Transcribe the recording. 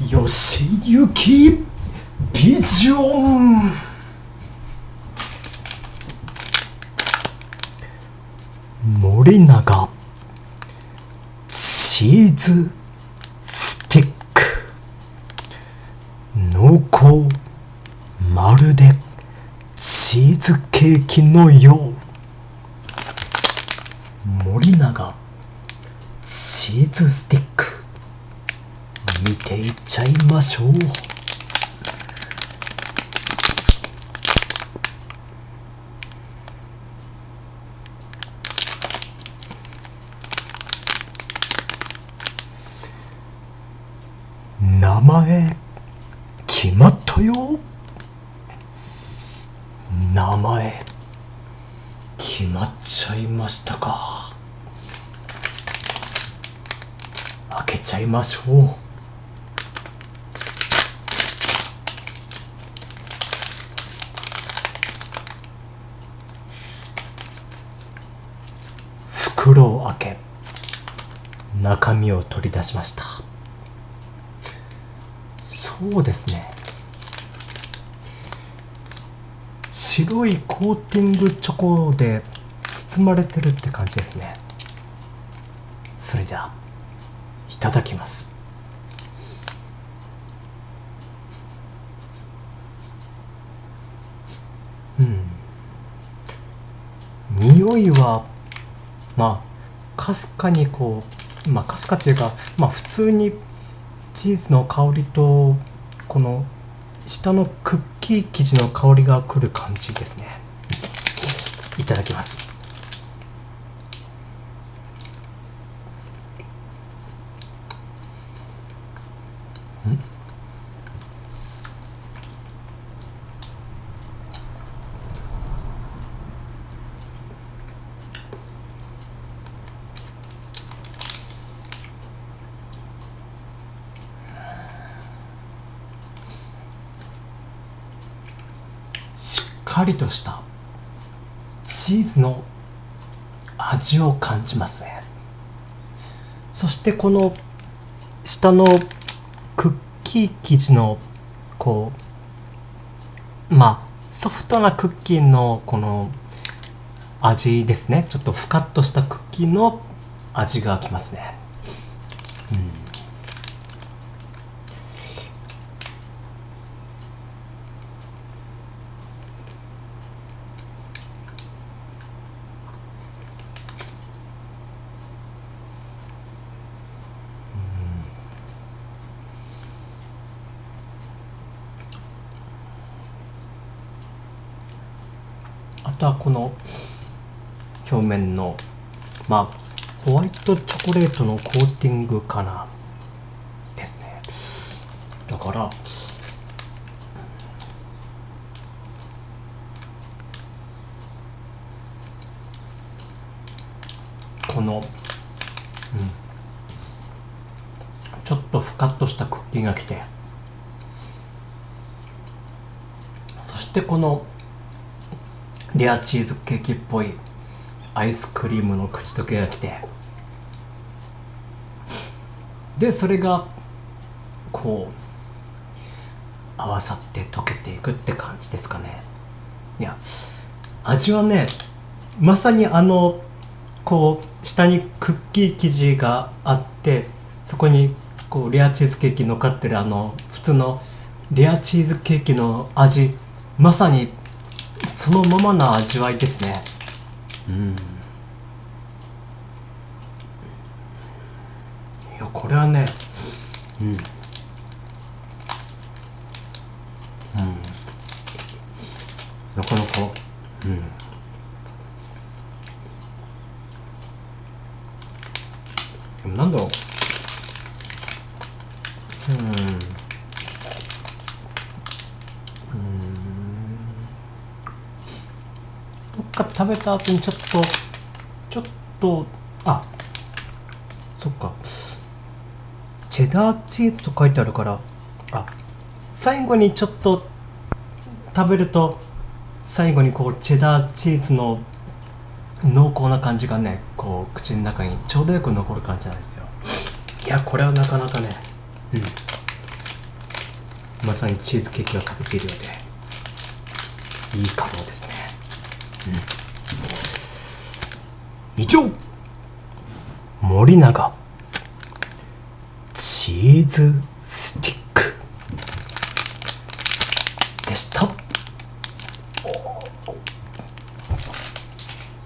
よしゆきビジョン。森永。チーズスティック。濃厚。まるで。チーズケーキのよう。森永。チーズスティック。見ていっちゃいましょう。名前決まったよ。名前決まっちゃいましたか。開けちゃいましょう。袋を開け中身を取り出しました。そうですね。白いコーティングチョコで包まれてるって感じですね。それではいただきます。うん。匂いはまあかすかにこうまあかすかっていうかまあ普通にチーズの香りとこの下のクッキー生地の香りがくる感じですね。いただきます。しっかりとしたチーズの味を感じますね。そしてこの下のクッキー生地のこうまあソフトなクッキーのこの味ですね。ちょっとふかっとしたクッキーの味がきますね。とはこの表面のまあホワイトチョコレートのコーティングかなですね。だからこの、うん、ちょっとふかっとしたクッキーが来てそしてこのレアチーズケーキっぽいアイスクリームの口溶けが来て。でそれがこう合わさって溶けていくって感じですかね。いや味はねまさにあのこう下にクッキー生地があってそこにこうレアチーズケーキ乗っかってるあの普通のレアチーズケーキの味まさにそのままな味わいですね。うん。いやこれはねうん。うん。なかなかうん。でもなんだろう。うん。か食べた後にちょっとちょっとあそっか。チェダーチーズと書いてあるからあ最後にちょっと食べると最後にこうチェダーチーズの濃厚な感じがねこう口の中にちょうどよく残る感じなんですよ。いやこれはなかなかねうん。まさにチーズケーキを食べているようでいいかもです。以上。森永チーズスティ